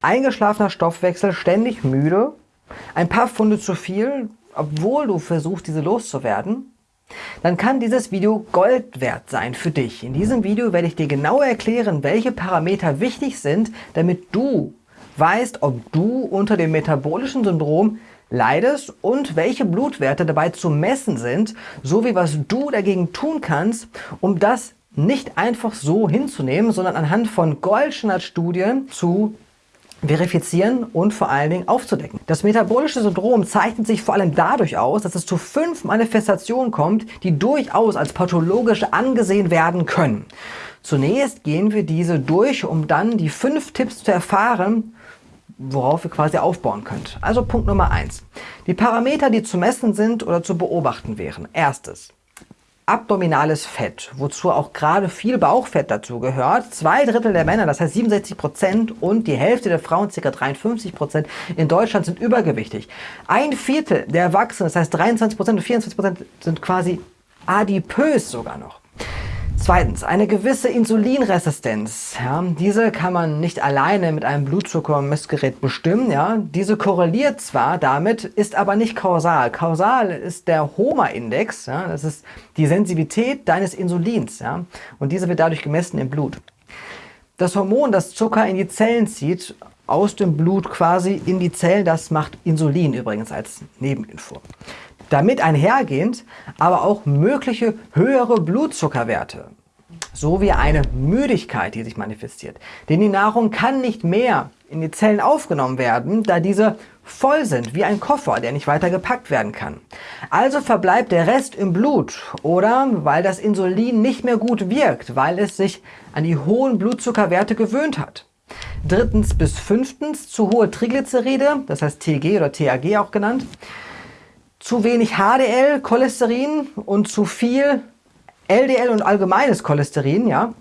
eingeschlafener Stoffwechsel, ständig müde, ein paar Pfunde zu viel, obwohl du versuchst, diese loszuwerden, dann kann dieses Video Gold wert sein für dich. In diesem Video werde ich dir genau erklären, welche Parameter wichtig sind, damit du weißt, ob du unter dem metabolischen Syndrom leidest und welche Blutwerte dabei zu messen sind, sowie was du dagegen tun kannst, um das nicht einfach so hinzunehmen, sondern anhand von Goldstandard-Studien zu verifizieren und vor allen Dingen aufzudecken. Das metabolische Syndrom zeichnet sich vor allem dadurch aus, dass es zu fünf Manifestationen kommt, die durchaus als pathologisch angesehen werden können. Zunächst gehen wir diese durch, um dann die fünf Tipps zu erfahren, worauf ihr quasi aufbauen könnt. Also Punkt Nummer eins: Die Parameter, die zu messen sind oder zu beobachten wären. Erstes abdominales Fett, wozu auch gerade viel Bauchfett dazu gehört. Zwei Drittel der Männer, das heißt 67 Prozent und die Hälfte der Frauen, ca. 53 Prozent in Deutschland sind übergewichtig. Ein Viertel der Erwachsenen, das heißt 23 Prozent und 24 Prozent sind quasi adipös sogar noch. Zweitens, eine gewisse Insulinresistenz. Ja, diese kann man nicht alleine mit einem Blutzuckermessgerät bestimmen. Ja. Diese korreliert zwar damit, ist aber nicht kausal. Kausal ist der HOMA-Index. Ja, das ist die Sensibilität deines Insulins. Ja, und diese wird dadurch gemessen im Blut. Das Hormon, das Zucker in die Zellen zieht, aus dem Blut quasi in die Zellen, das macht Insulin übrigens als Nebeninfo. Damit einhergehend aber auch mögliche höhere Blutzuckerwerte sowie eine Müdigkeit, die sich manifestiert. Denn die Nahrung kann nicht mehr in die Zellen aufgenommen werden, da diese voll sind, wie ein Koffer, der nicht weiter gepackt werden kann. Also verbleibt der Rest im Blut oder weil das Insulin nicht mehr gut wirkt, weil es sich an die hohen Blutzuckerwerte gewöhnt hat. Drittens bis fünftens zu hohe Triglyceride, das heißt TG oder TAG auch genannt, zu wenig HDL, Cholesterin und zu viel LDL und allgemeines Cholesterin, ja.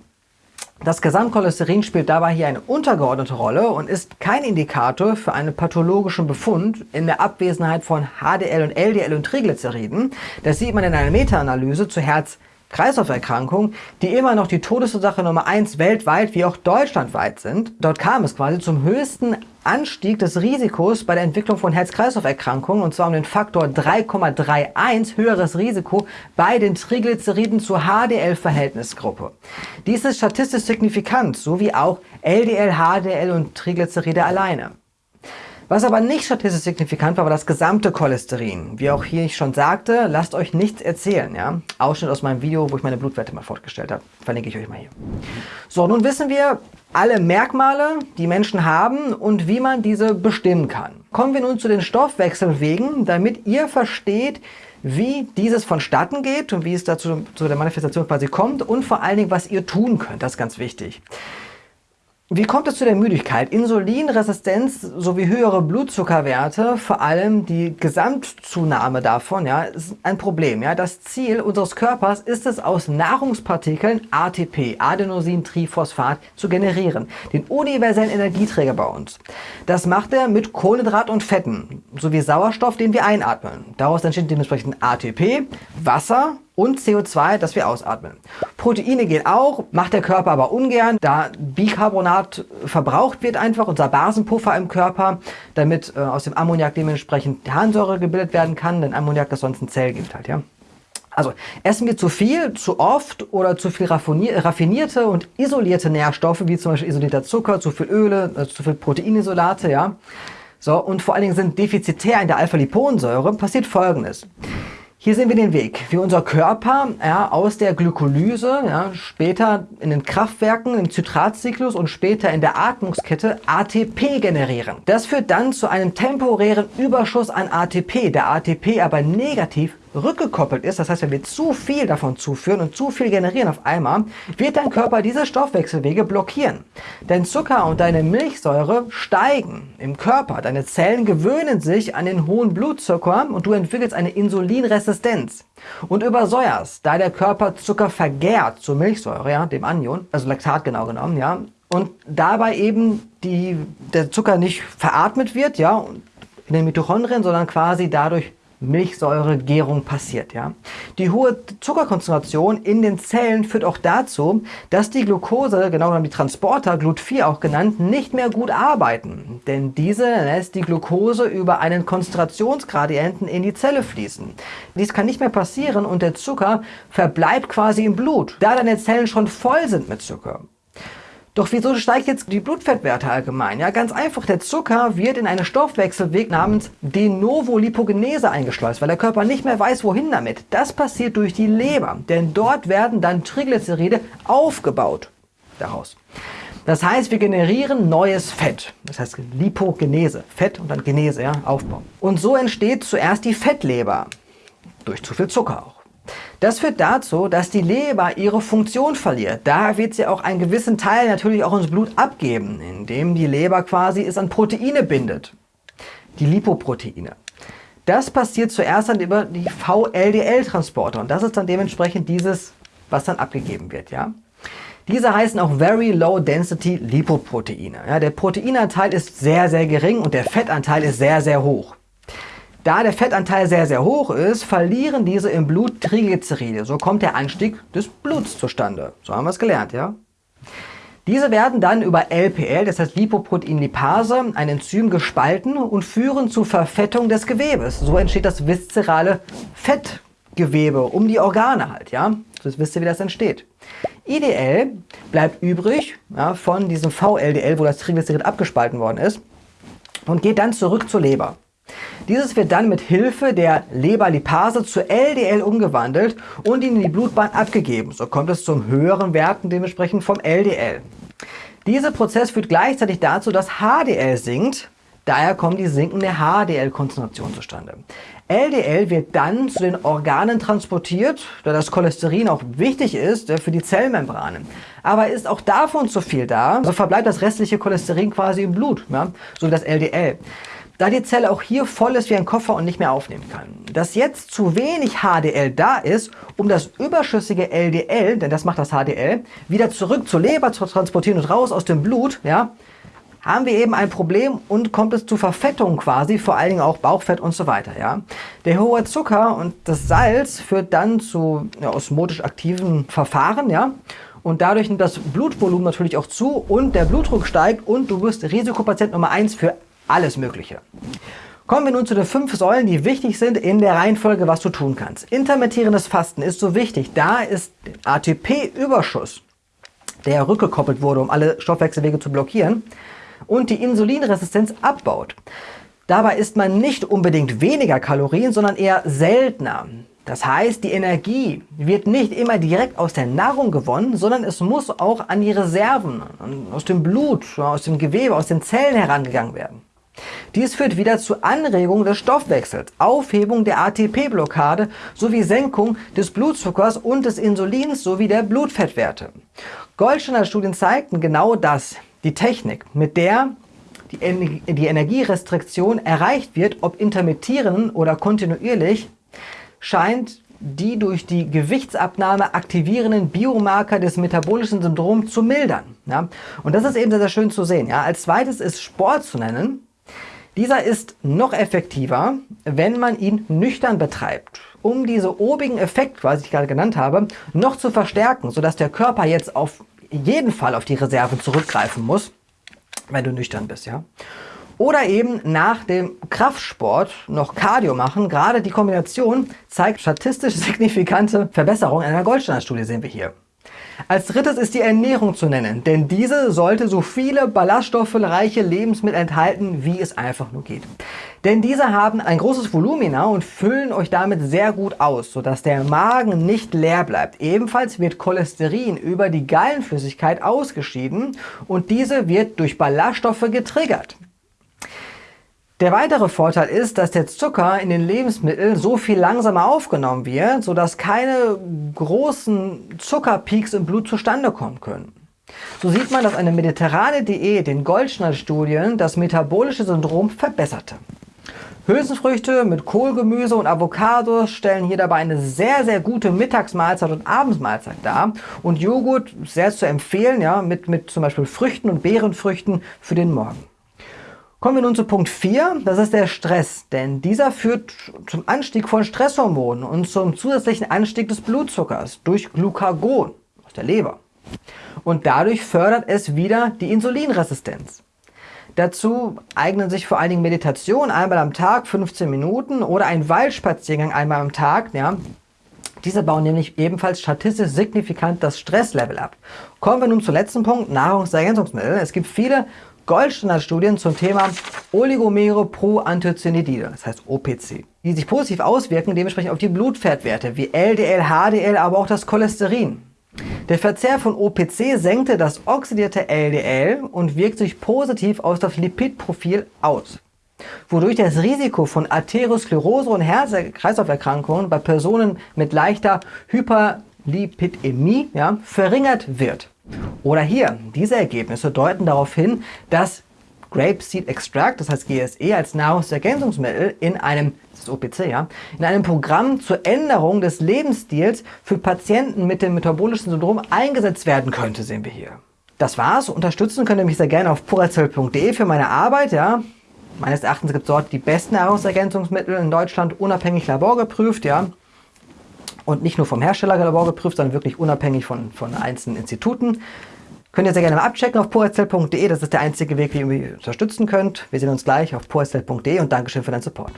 Das Gesamtcholesterin spielt dabei hier eine untergeordnete Rolle und ist kein Indikator für einen pathologischen Befund in der Abwesenheit von HDL und LDL und Triglyceriden. Das sieht man in einer Meta-Analyse zu Herz Kreislauferkrankungen, die immer noch die Todesursache Nummer 1 weltweit wie auch deutschlandweit sind. Dort kam es quasi zum höchsten Anstieg des Risikos bei der Entwicklung von Herz-Kreislauf-Erkrankungen und zwar um den Faktor 3,31 höheres Risiko bei den Triglyceriden zur HDL-Verhältnisgruppe. Dies ist statistisch signifikant, so wie auch LDL, HDL und Triglyceride alleine. Was aber nicht statistisch signifikant war, war das gesamte Cholesterin. Wie auch hier ich schon sagte, lasst euch nichts erzählen. Ja? Ausschnitt aus meinem Video, wo ich meine Blutwerte mal fortgestellt habe. Verlinke ich euch mal hier. So, nun wissen wir alle Merkmale, die Menschen haben und wie man diese bestimmen kann. Kommen wir nun zu den Stoffwechselwegen, damit ihr versteht, wie dieses vonstatten geht und wie es dazu zu der Manifestation quasi kommt und vor allen Dingen, was ihr tun könnt. Das ist ganz wichtig. Wie kommt es zu der Müdigkeit? Insulinresistenz sowie höhere Blutzuckerwerte, vor allem die Gesamtzunahme davon, ja, ist ein Problem. Ja. Das Ziel unseres Körpers ist es, aus Nahrungspartikeln ATP, Adenosintriphosphat, zu generieren, den universellen Energieträger bei uns. Das macht er mit Kohlenhydrat und Fetten sowie Sauerstoff, den wir einatmen. Daraus entsteht dementsprechend ATP, Wasser und CO2, das wir ausatmen. Proteine gehen auch, macht der Körper aber ungern, da Bicarbonat verbraucht wird einfach, unser Basenpuffer im Körper, damit äh, aus dem Ammoniak dementsprechend Harnsäure gebildet werden kann, denn Ammoniak das sonst ein Zell gibt halt, ja. Also essen wir zu viel, zu oft oder zu viel raffinierte und isolierte Nährstoffe, wie zum Beispiel isolierter Zucker, zu viel Öle, also zu viel Proteinisolate, ja. So, und vor allen Dingen sind defizitär in der Alpha-Liponsäure, passiert folgendes. Hier sehen wir den Weg, wie unser Körper ja, aus der Glykolyse, ja, später in den Kraftwerken, im Zitratzyklus und später in der Atmungskette ATP generieren. Das führt dann zu einem temporären Überschuss an ATP, der ATP aber negativ rückgekoppelt ist, das heißt, wenn wir zu viel davon zuführen und zu viel generieren auf einmal, wird dein Körper diese Stoffwechselwege blockieren. Dein Zucker und deine Milchsäure steigen im Körper. Deine Zellen gewöhnen sich an den hohen Blutzucker und du entwickelst eine Insulinresistenz und übersäuerst, da der Körper Zucker vergärt zur Milchsäure, ja, dem Anion, also Laktat genau genommen, ja, und dabei eben die, der Zucker nicht veratmet wird, ja, in den Mitochondrien, sondern quasi dadurch Milchsäuregärung passiert. Ja? Die hohe Zuckerkonzentration in den Zellen führt auch dazu, dass die Glucose, genau genommen die Transporter, GLUT4 auch genannt, nicht mehr gut arbeiten. Denn diese lässt die Glucose über einen Konzentrationsgradienten in die Zelle fließen. Dies kann nicht mehr passieren und der Zucker verbleibt quasi im Blut, da deine Zellen schon voll sind mit Zucker. Doch wieso steigt jetzt die Blutfettwerte allgemein? Ja, ganz einfach, der Zucker wird in einen Stoffwechselweg namens De novo Lipogenese eingeschleust, weil der Körper nicht mehr weiß, wohin damit. Das passiert durch die Leber, denn dort werden dann Triglyceride aufgebaut daraus. Das heißt, wir generieren neues Fett. Das heißt Lipogenese, Fett und dann Genese, ja, Aufbau. Und so entsteht zuerst die Fettleber. Durch zu viel Zucker auch. Das führt dazu, dass die Leber ihre Funktion verliert. Da wird sie auch einen gewissen Teil natürlich auch ins Blut abgeben, indem die Leber quasi es an Proteine bindet. Die Lipoproteine. Das passiert zuerst dann über die VLDL-Transporter und das ist dann dementsprechend dieses, was dann abgegeben wird. Ja? Diese heißen auch Very Low Density Lipoproteine. Ja, der Proteinanteil ist sehr, sehr gering und der Fettanteil ist sehr, sehr hoch. Da der Fettanteil sehr, sehr hoch ist, verlieren diese im Blut Triglyceride. So kommt der Anstieg des Bluts zustande. So haben wir es gelernt, ja? Diese werden dann über LPL, das heißt Lipoproteinlipase, ein Enzym gespalten und führen zur Verfettung des Gewebes. So entsteht das viszerale Fettgewebe um die Organe halt, ja? Das wisst ihr, wie das entsteht. IDL bleibt übrig ja, von diesem VLDL, wo das Triglycerid abgespalten worden ist und geht dann zurück zur Leber. Dieses wird dann mit Hilfe der Leberlipase zu LDL umgewandelt und in die Blutbahn abgegeben. So kommt es zum höheren Werten dementsprechend vom LDL. Dieser Prozess führt gleichzeitig dazu, dass HDL sinkt. Daher kommt die sinkende HDL-Konzentration zustande. LDL wird dann zu den Organen transportiert, da das Cholesterin auch wichtig ist für die Zellmembranen. Aber ist auch davon zu viel da, so verbleibt das restliche Cholesterin quasi im Blut, ja, so wie das LDL da die Zelle auch hier voll ist wie ein Koffer und nicht mehr aufnehmen kann. Dass jetzt zu wenig HDL da ist, um das überschüssige LDL, denn das macht das HDL, wieder zurück zur Leber zu transportieren und raus aus dem Blut, ja, haben wir eben ein Problem und kommt es zu Verfettung quasi, vor allen Dingen auch Bauchfett und so weiter. Ja. Der hohe Zucker und das Salz führt dann zu ja, osmotisch aktiven Verfahren, ja, und dadurch nimmt das Blutvolumen natürlich auch zu und der Blutdruck steigt und du wirst Risikopatient Nummer 1 für alles Mögliche. Kommen wir nun zu den fünf Säulen, die wichtig sind in der Reihenfolge, was du tun kannst. Intermittierendes Fasten ist so wichtig, da ist ATP-Überschuss, der rückgekoppelt wurde, um alle Stoffwechselwege zu blockieren, und die Insulinresistenz abbaut. Dabei isst man nicht unbedingt weniger Kalorien, sondern eher seltener. Das heißt, die Energie wird nicht immer direkt aus der Nahrung gewonnen, sondern es muss auch an die Reserven, aus dem Blut, aus dem Gewebe, aus den Zellen herangegangen werden. Dies führt wieder zu Anregung des Stoffwechsels, Aufhebung der ATP-Blockade sowie Senkung des Blutzuckers und des Insulins sowie der Blutfettwerte. Goldstandard-Studien zeigten genau das, die Technik, mit der die, die Energierestriktion erreicht wird, ob intermittierend oder kontinuierlich, scheint die durch die Gewichtsabnahme aktivierenden Biomarker des metabolischen Syndroms zu mildern. Ja? Und das ist eben sehr, sehr schön zu sehen. Ja? Als zweites ist Sport zu nennen. Dieser ist noch effektiver, wenn man ihn nüchtern betreibt, um diese obigen Effekt, was ich gerade genannt habe, noch zu verstärken, sodass der Körper jetzt auf jeden Fall auf die Reserven zurückgreifen muss, wenn du nüchtern bist. Ja? Oder eben nach dem Kraftsport noch Cardio machen. Gerade die Kombination zeigt statistisch signifikante Verbesserungen. In einer Goldstandardstudie sehen wir hier. Als drittes ist die Ernährung zu nennen, denn diese sollte so viele ballaststoffreiche Lebensmittel enthalten, wie es einfach nur geht. Denn diese haben ein großes Volumina und füllen euch damit sehr gut aus, sodass der Magen nicht leer bleibt. Ebenfalls wird Cholesterin über die Gallenflüssigkeit ausgeschieden und diese wird durch Ballaststoffe getriggert. Der weitere Vorteil ist, dass der Zucker in den Lebensmitteln so viel langsamer aufgenommen wird, sodass keine großen Zuckerpeaks im Blut zustande kommen können. So sieht man, dass eine mediterrane Diät den Goldschnallstudien das metabolische Syndrom verbesserte. Hülsenfrüchte mit Kohlgemüse und Avocados stellen hier dabei eine sehr, sehr gute Mittagsmahlzeit und Abendsmahlzeit dar. Und Joghurt sehr zu empfehlen, ja, mit, mit zum Beispiel Früchten und Beerenfrüchten für den Morgen. Kommen wir nun zu Punkt 4, das ist der Stress, denn dieser führt zum Anstieg von Stresshormonen und zum zusätzlichen Anstieg des Blutzuckers durch Glucagon aus der Leber. Und dadurch fördert es wieder die Insulinresistenz. Dazu eignen sich vor allen Dingen Meditation einmal am Tag, 15 Minuten oder ein Waldspaziergang einmal am Tag. Ja. Diese bauen nämlich ebenfalls statistisch signifikant das Stresslevel ab. Kommen wir nun zum letzten Punkt, Nahrungsergänzungsmittel. Es gibt viele Goldstandardstudien zum Thema Oligomere Proanthocyanidide, das heißt OPC, die sich positiv auswirken, dementsprechend auf die Blutfettwerte wie LDL, HDL, aber auch das Cholesterin. Der Verzehr von OPC senkte das oxidierte LDL und wirkt sich positiv auf das Lipidprofil aus, wodurch das Risiko von Arteriosklerose und Herz-Kreislauf-Erkrankungen bei Personen mit leichter Hyperlipidämie ja, verringert wird. Oder hier, diese Ergebnisse deuten darauf hin, dass Grapeseed Extract, das heißt GSE, als Nahrungsergänzungsmittel in einem, das ist OPC, ja, in einem Programm zur Änderung des Lebensstils für Patienten mit dem metabolischen Syndrom eingesetzt werden könnte, sehen wir hier. Das war's. Unterstützen könnt ihr mich sehr gerne auf purazell.de für meine Arbeit, ja. Meines Erachtens gibt es dort die besten Nahrungsergänzungsmittel in Deutschland, unabhängig laborgeprüft, ja und nicht nur vom Herstellerlabor geprüft, sondern wirklich unabhängig von, von einzelnen Instituten. Könnt ihr sehr gerne mal abchecken auf poestel.de. Das ist der einzige Weg, wie ihr mich unterstützen könnt. Wir sehen uns gleich auf poestel.de und Dankeschön für deinen Support.